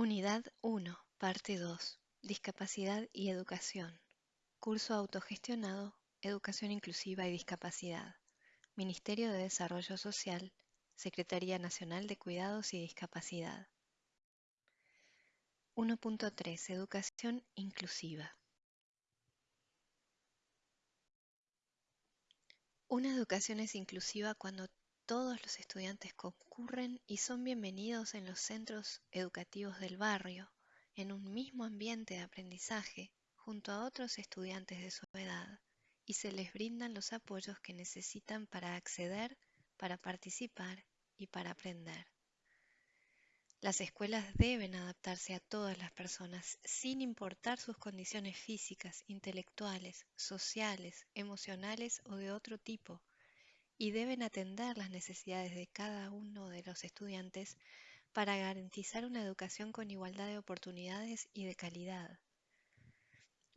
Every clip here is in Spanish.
Unidad 1, Parte 2. Discapacidad y Educación. Curso autogestionado, Educación Inclusiva y Discapacidad. Ministerio de Desarrollo Social, Secretaría Nacional de Cuidados y Discapacidad. 1.3. Educación Inclusiva. Una educación es inclusiva cuando todos los estudiantes concurren y son bienvenidos en los centros educativos del barrio, en un mismo ambiente de aprendizaje, junto a otros estudiantes de su edad, y se les brindan los apoyos que necesitan para acceder, para participar y para aprender. Las escuelas deben adaptarse a todas las personas sin importar sus condiciones físicas, intelectuales, sociales, emocionales o de otro tipo y deben atender las necesidades de cada uno de los estudiantes para garantizar una educación con igualdad de oportunidades y de calidad.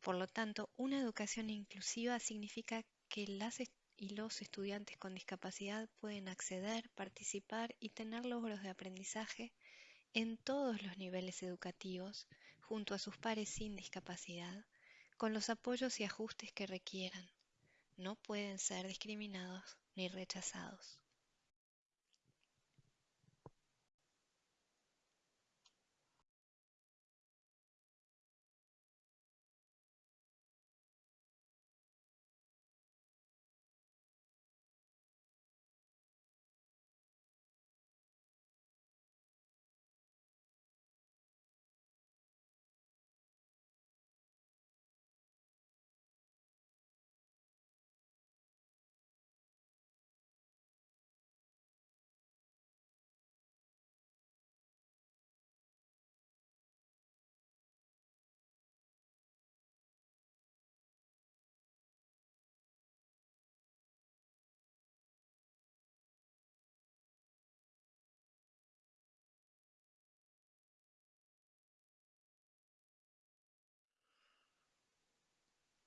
Por lo tanto, una educación inclusiva significa que las y los estudiantes con discapacidad pueden acceder, participar y tener logros de aprendizaje en todos los niveles educativos junto a sus pares sin discapacidad, con los apoyos y ajustes que requieran. No pueden ser discriminados ni rechazados.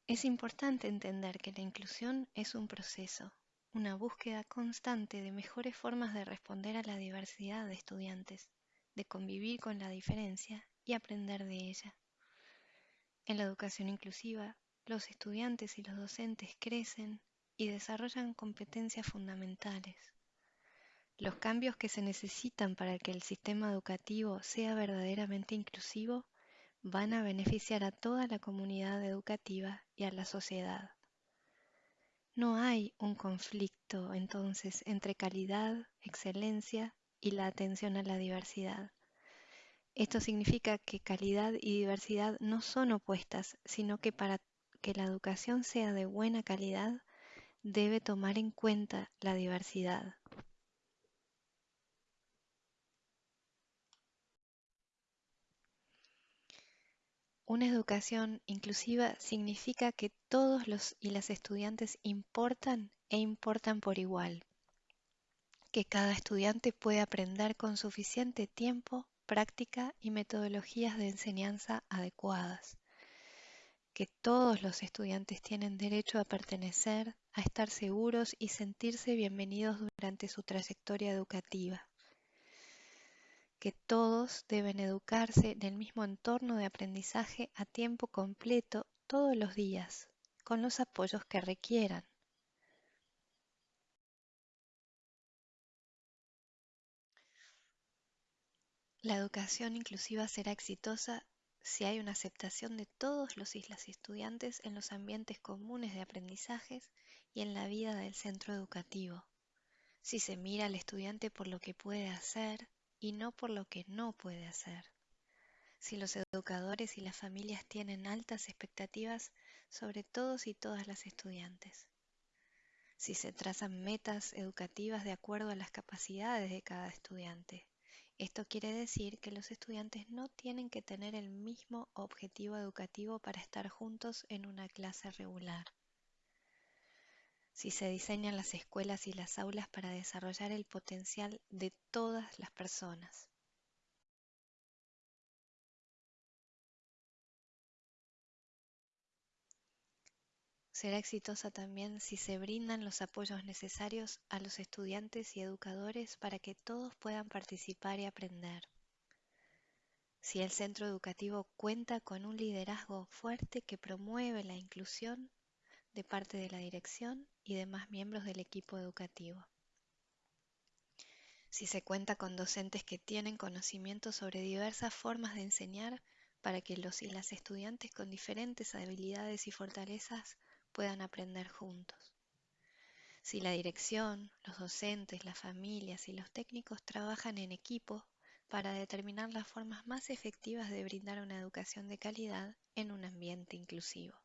Es importante entender que la inclusión es un proceso, una búsqueda constante de mejores formas de responder a la diversidad de estudiantes, de convivir con la diferencia y aprender de ella. En la educación inclusiva, los estudiantes y los docentes crecen y desarrollan competencias fundamentales. Los cambios que se necesitan para que el sistema educativo sea verdaderamente inclusivo van a beneficiar a toda la comunidad educativa y a la sociedad. No hay un conflicto entonces entre calidad, excelencia y la atención a la diversidad. Esto significa que calidad y diversidad no son opuestas, sino que para que la educación sea de buena calidad, debe tomar en cuenta la diversidad. Una educación inclusiva significa que todos los y las estudiantes importan e importan por igual, que cada estudiante puede aprender con suficiente tiempo, práctica y metodologías de enseñanza adecuadas, que todos los estudiantes tienen derecho a pertenecer, a estar seguros y sentirse bienvenidos durante su trayectoria educativa que todos deben educarse en el mismo entorno de aprendizaje a tiempo completo todos los días, con los apoyos que requieran. La educación inclusiva será exitosa si hay una aceptación de todos los y las estudiantes en los ambientes comunes de aprendizajes y en la vida del centro educativo. Si se mira al estudiante por lo que puede hacer, y no por lo que no puede hacer. Si los educadores y las familias tienen altas expectativas sobre todos y todas las estudiantes. Si se trazan metas educativas de acuerdo a las capacidades de cada estudiante. Esto quiere decir que los estudiantes no tienen que tener el mismo objetivo educativo para estar juntos en una clase regular si se diseñan las escuelas y las aulas para desarrollar el potencial de todas las personas. Será exitosa también si se brindan los apoyos necesarios a los estudiantes y educadores para que todos puedan participar y aprender. si el centro educativo cuenta con un liderazgo fuerte que promueve la inclusión de parte de la dirección y demás miembros del equipo educativo. Si se cuenta con docentes que tienen conocimiento sobre diversas formas de enseñar para que los y las estudiantes con diferentes habilidades y fortalezas puedan aprender juntos. Si la dirección, los docentes, las familias y los técnicos trabajan en equipo para determinar las formas más efectivas de brindar una educación de calidad en un ambiente inclusivo.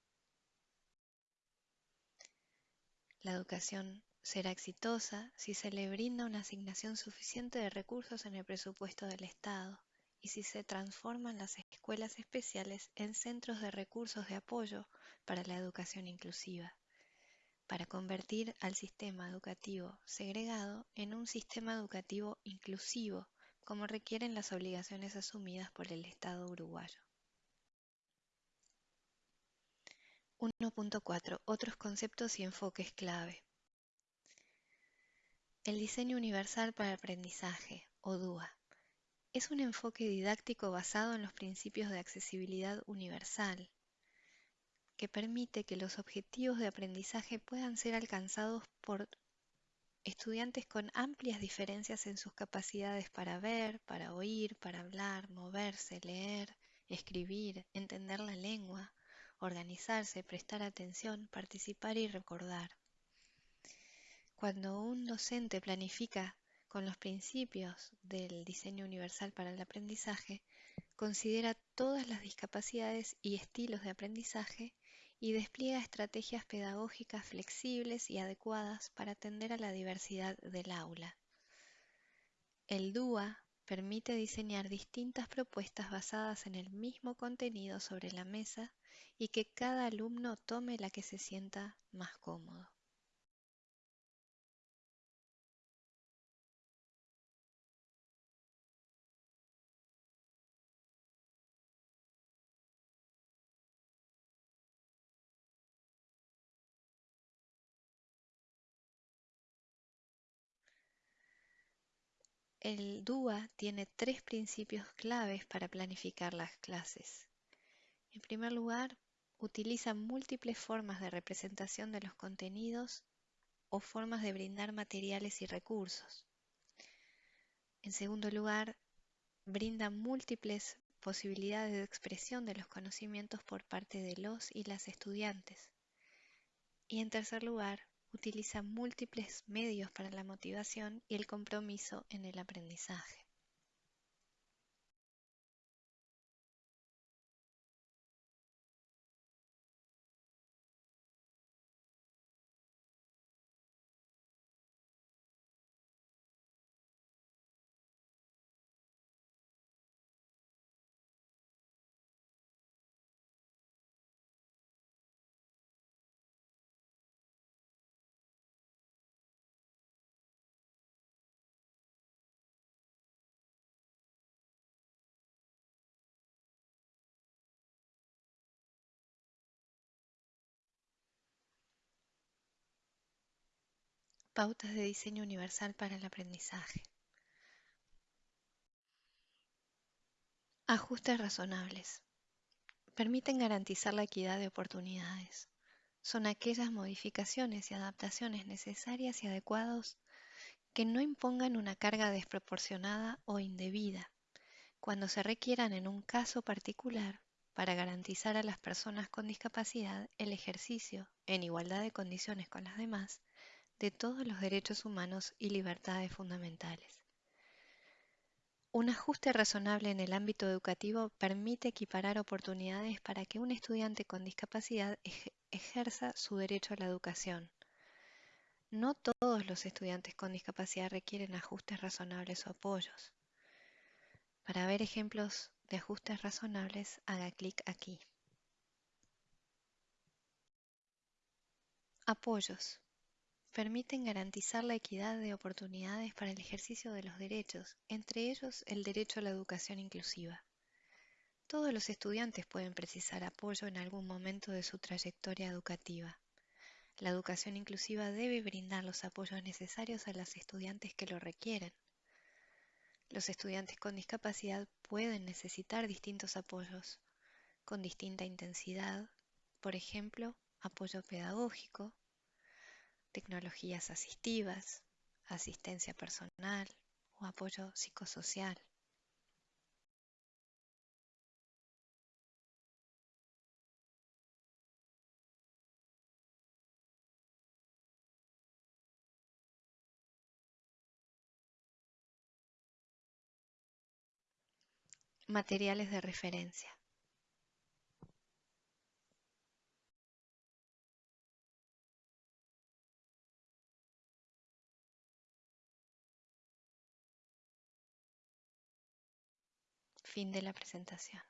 La educación será exitosa si se le brinda una asignación suficiente de recursos en el presupuesto del Estado y si se transforman las escuelas especiales en centros de recursos de apoyo para la educación inclusiva, para convertir al sistema educativo segregado en un sistema educativo inclusivo, como requieren las obligaciones asumidas por el Estado uruguayo. 1.4 Otros conceptos y enfoques clave. El diseño universal para el aprendizaje, o DUA, es un enfoque didáctico basado en los principios de accesibilidad universal, que permite que los objetivos de aprendizaje puedan ser alcanzados por estudiantes con amplias diferencias en sus capacidades para ver, para oír, para hablar, moverse, leer, escribir, entender la lengua, organizarse, prestar atención, participar y recordar. Cuando un docente planifica con los principios del diseño universal para el aprendizaje, considera todas las discapacidades y estilos de aprendizaje y despliega estrategias pedagógicas flexibles y adecuadas para atender a la diversidad del aula. El DUA permite diseñar distintas propuestas basadas en el mismo contenido sobre la mesa y que cada alumno tome la que se sienta más cómodo. El DUA tiene tres principios claves para planificar las clases. En primer lugar, utiliza múltiples formas de representación de los contenidos o formas de brindar materiales y recursos. En segundo lugar, brinda múltiples posibilidades de expresión de los conocimientos por parte de los y las estudiantes. Y en tercer lugar, utiliza múltiples medios para la motivación y el compromiso en el aprendizaje. Pautas de diseño universal para el aprendizaje. Ajustes razonables. Permiten garantizar la equidad de oportunidades. Son aquellas modificaciones y adaptaciones necesarias y adecuadas que no impongan una carga desproporcionada o indebida, cuando se requieran en un caso particular para garantizar a las personas con discapacidad el ejercicio, en igualdad de condiciones con las demás, de todos los derechos humanos y libertades fundamentales. Un ajuste razonable en el ámbito educativo permite equiparar oportunidades para que un estudiante con discapacidad ejerza su derecho a la educación. No todos los estudiantes con discapacidad requieren ajustes razonables o apoyos. Para ver ejemplos de ajustes razonables, haga clic aquí. Apoyos permiten garantizar la equidad de oportunidades para el ejercicio de los derechos, entre ellos el derecho a la educación inclusiva. Todos los estudiantes pueden precisar apoyo en algún momento de su trayectoria educativa. La educación inclusiva debe brindar los apoyos necesarios a los estudiantes que lo requieren. Los estudiantes con discapacidad pueden necesitar distintos apoyos con distinta intensidad, por ejemplo, apoyo pedagógico, tecnologías asistivas, asistencia personal o apoyo psicosocial. Materiales de referencia. Fin de la presentación.